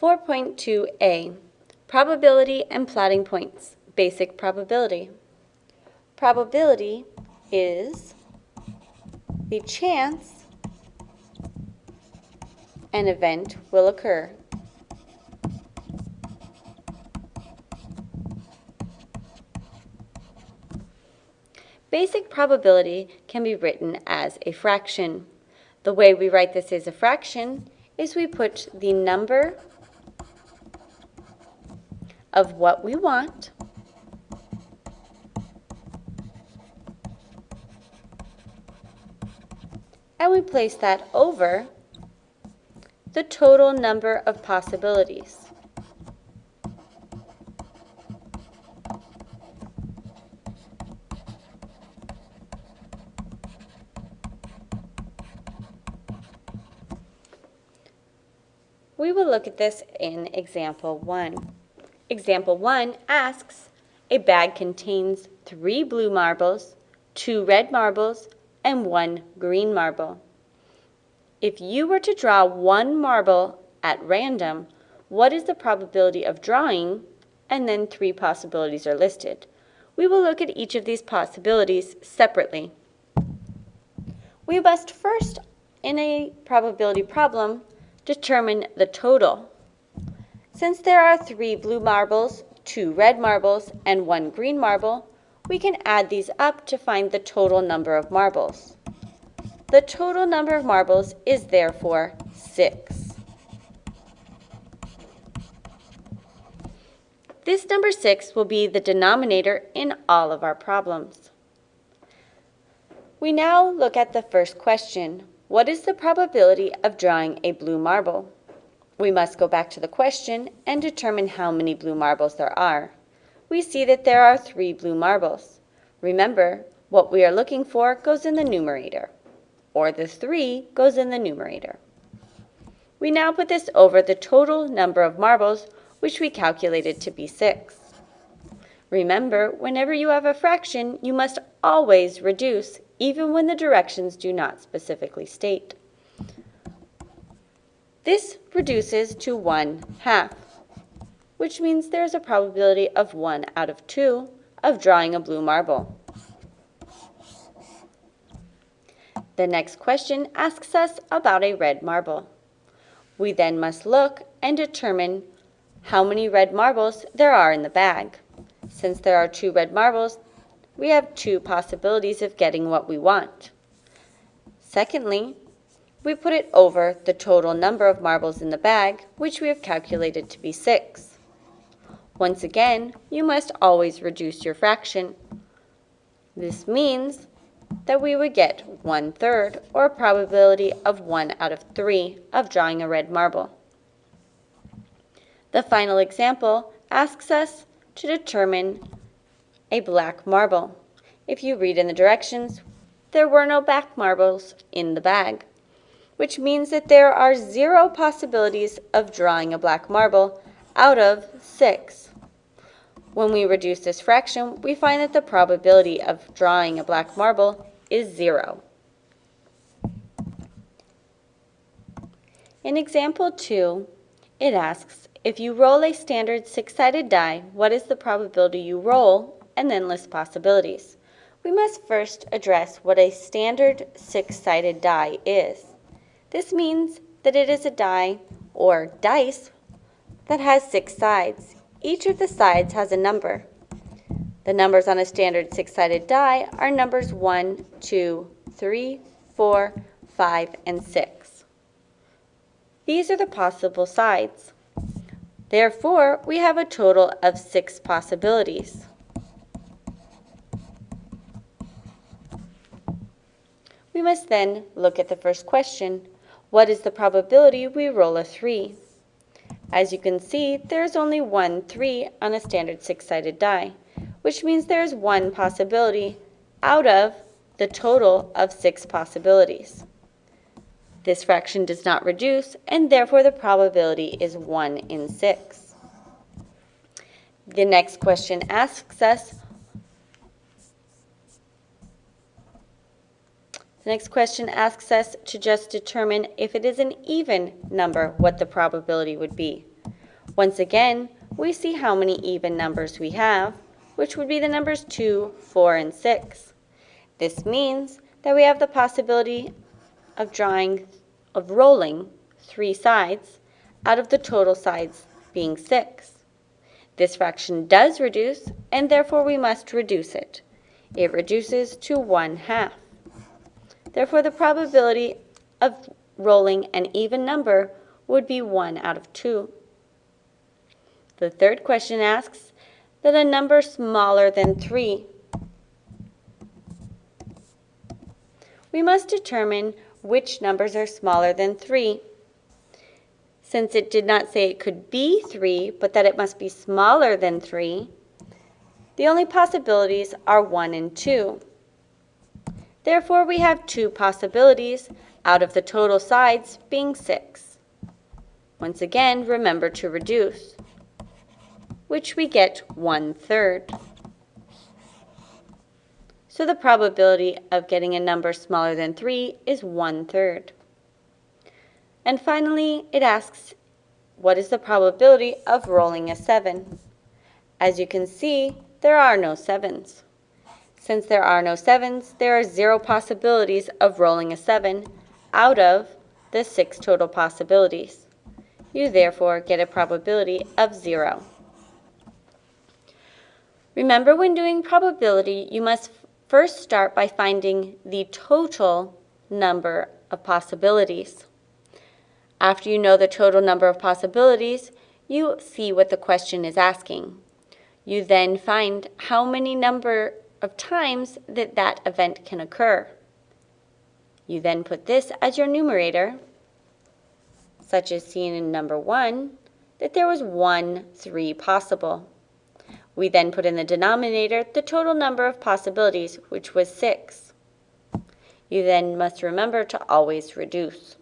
4.2a, Probability and Plotting Points, Basic Probability. Probability is the chance an event will occur. Basic probability can be written as a fraction. The way we write this as a fraction is we put the number of what we want and we place that over the total number of possibilities. We will look at this in example 1. Example 1 asks, a bag contains three blue marbles, two red marbles, and one green marble. If you were to draw one marble at random, what is the probability of drawing? And then three possibilities are listed. We will look at each of these possibilities separately. We must first, in a probability problem, determine the total. Since there are three blue marbles, two red marbles, and one green marble, we can add these up to find the total number of marbles. The total number of marbles is therefore 6. This number 6 will be the denominator in all of our problems. We now look at the first question. What is the probability of drawing a blue marble? We must go back to the question and determine how many blue marbles there are. We see that there are three blue marbles. Remember, what we are looking for goes in the numerator, or the 3 goes in the numerator. We now put this over the total number of marbles, which we calculated to be 6. Remember, whenever you have a fraction, you must always reduce even when the directions do not specifically state. This reduces to 1 half, which means there's a probability of 1 out of 2 of drawing a blue marble. The next question asks us about a red marble. We then must look and determine how many red marbles there are in the bag. Since there are two red marbles, we have two possibilities of getting what we want. Secondly, we put it over the total number of marbles in the bag, which we have calculated to be 6. Once again, you must always reduce your fraction. This means that we would get one-third, or a probability of 1 out of 3 of drawing a red marble. The final example asks us to determine a black marble. If you read in the directions, there were no black marbles in the bag, which means that there are zero possibilities of drawing a black marble out of six. When we reduce this fraction, we find that the probability of drawing a black marble is zero. In example 2, it asks, if you roll a standard six-sided die, what is the probability you roll and then list possibilities. We must first address what a standard six-sided die is. This means that it is a die, or dice, that has six sides. Each of the sides has a number. The numbers on a standard six-sided die are numbers 1, 2, 3, 4, 5, and 6. These are the possible sides. Therefore, we have a total of six possibilities. We must then look at the first question. What is the probability we roll a 3? As you can see, there is only one 3 on a standard six-sided die, which means there is one possibility out of the total of six possibilities. This fraction does not reduce, and therefore the probability is 1 in 6. The next question asks us, The next question asks us to just determine if it is an even number, what the probability would be. Once again, we see how many even numbers we have, which would be the numbers 2, 4, and 6. This means that we have the possibility of drawing, of rolling three sides out of the total sides being 6. This fraction does reduce, and therefore we must reduce it. It reduces to 1 half. Therefore, the probability of rolling an even number would be 1 out of 2. The third question asks that a number smaller than 3. We must determine which numbers are smaller than 3. Since it did not say it could be 3, but that it must be smaller than 3, the only possibilities are 1 and 2. Therefore, we have two possibilities out of the total sides being 6. Once again, remember to reduce, which we get 1 third. So the probability of getting a number smaller than 3 is 1 third. And finally, it asks, what is the probability of rolling a 7? As you can see, there are no 7s. Since there are no 7s, there are zero possibilities of rolling a 7 out of the six total possibilities. You therefore get a probability of 0. Remember when doing probability, you must first start by finding the total number of possibilities. After you know the total number of possibilities, you see what the question is asking. You then find how many number of times that that event can occur. You then put this as your numerator, such as seen in number 1, that there was 1, 3 possible. We then put in the denominator the total number of possibilities, which was 6. You then must remember to always reduce.